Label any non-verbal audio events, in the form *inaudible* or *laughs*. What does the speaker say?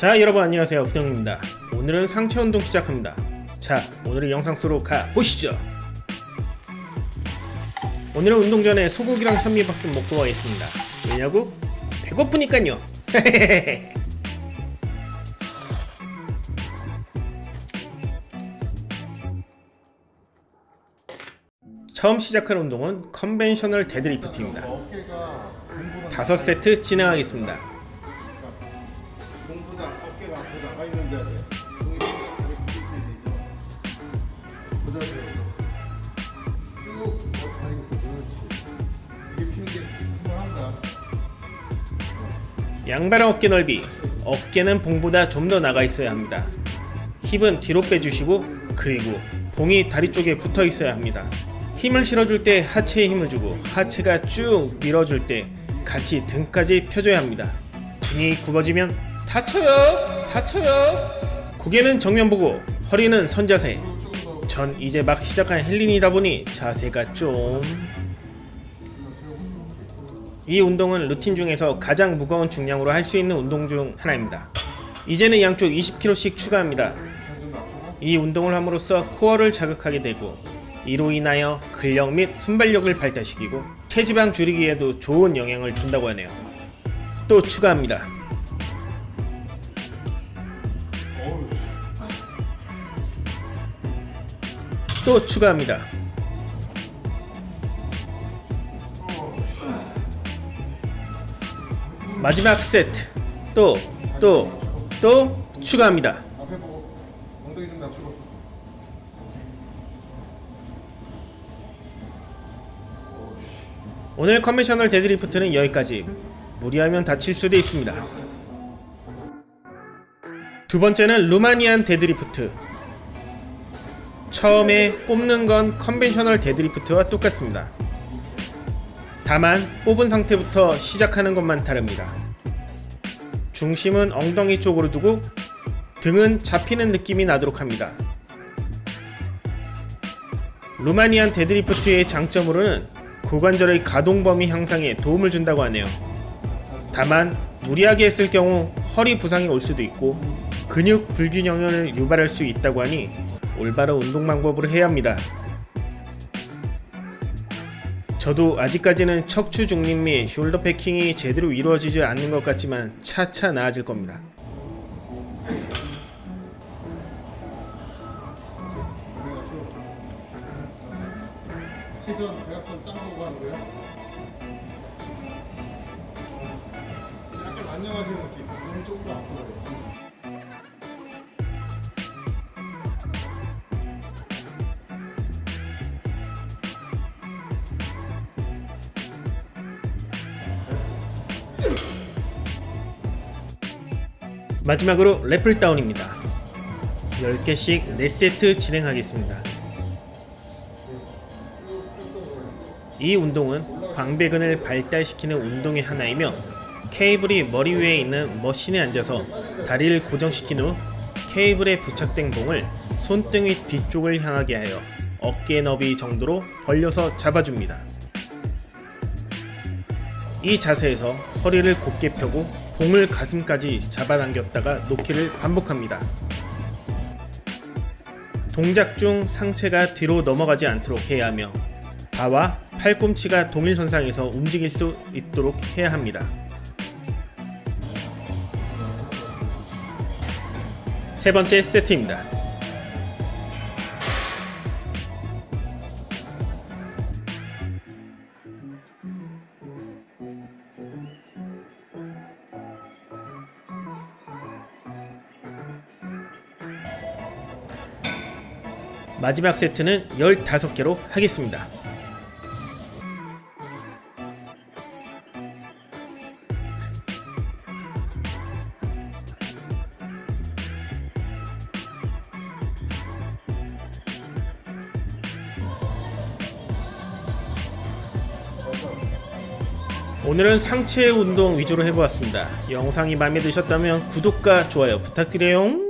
자 여러분 안녕하세요. 부정입니다. 오늘은 상체 운동 시작합니다. 자 오늘의 영상 속으로 가보시죠. 오늘은 운동 전에 소고기랑 현미밥좀 먹고 가겠습니다. 왜냐고? 배고프니깐요. *laughs* 처음 시작할 운동은 conventional deadlift입니다. 어깨가 공보다 다섯 세트 진행하겠습니다 공보다 양발 어깨 넓이 어깨는 봉보다 좀 더 나가 있어야 합니다. 힙은 뒤로 빼주시고 그리고 봉이 다리 쪽에 붙어 있어야 합니다. 힘을 실어줄 때 하체에 힘을 주고 하체가 쭉 밀어줄 때 같이 등까지 펴줘야 합니다. 등이 굽어지면 다쳐요 다쳐요. 고개는 정면 보고 허리는 선자세 전 이제 막 시작한 헬린이다 보니 자세가 좀 이 운동은 루틴 중에서 가장 무거운 중량으로 할 수 있는 운동 중 하나입니다. 이제는 양쪽 20kg씩 추가합니다. 이 운동을 함으로써 코어를 자극하게 되고 이로 인하여 근력 및 순발력을 발달시키고 체지방 줄이기에도 좋은 영향을 준다고 하네요. 또 추가합니다. 또 추가합니다. 마지막 세트 또 또, 또 추가합니다. 오늘 conventional deadlift는 여기까지 무리하면 다칠 수도 있습니다 두 번째는 Romanian deadlift 처음에 뽑는 건 conventional deadlift와 똑같습니다. 다만 뽑은 상태부터 시작하는 것만 다릅니다. 중심은 엉덩이 쪽으로 두고 등은 잡히는 느낌이 나도록 합니다. Romanian deadlift의 장점으로는 고관절의 가동 범위 향상에 도움을 준다고 하네요. 다만 무리하게 했을 경우 허리 부상이 올 수도 있고 근육 불균형을 유발할 수 있다고 하니 올바른 운동 방법으로 해야 합니다. 저도 아직까지는 척추 중립 및 숄더 패킹이 제대로 이루어지지 않는 것 같지만 차차 나아질 겁니다. 시선 대각선 하는 거야. 약간 안녕하시는 느낌. 몸 조금 더 앞으로 마지막으로 래플다운입니다. 10개씩 4세트 진행하겠습니다. 이 운동은 광배근을 발달시키는 운동의 하나이며 케이블이 머리 위에 있는 머신에 앉아서 다리를 고정시킨 후 케이블에 부착된 봉을 손등위 뒤쪽을 향하게 하여 어깨 너비 정도로 벌려서 잡아줍니다. 이 자세에서 허리를 곧게 펴고 봉을 가슴까지 잡아당겼다가 놓기를 반복합니다. 동작 중 상체가 뒤로 넘어가지 않도록 해야 하며 바와 팔꿈치가 동일선상에서 움직일 수 있도록 해야 합니다. 세 번째 세트입니다. 마지막 세트는 15개로 하겠습니다. 오늘은 상체 운동 위주로 해보았습니다. 영상이 마음에 드셨다면 구독과 좋아요 부탁드려요.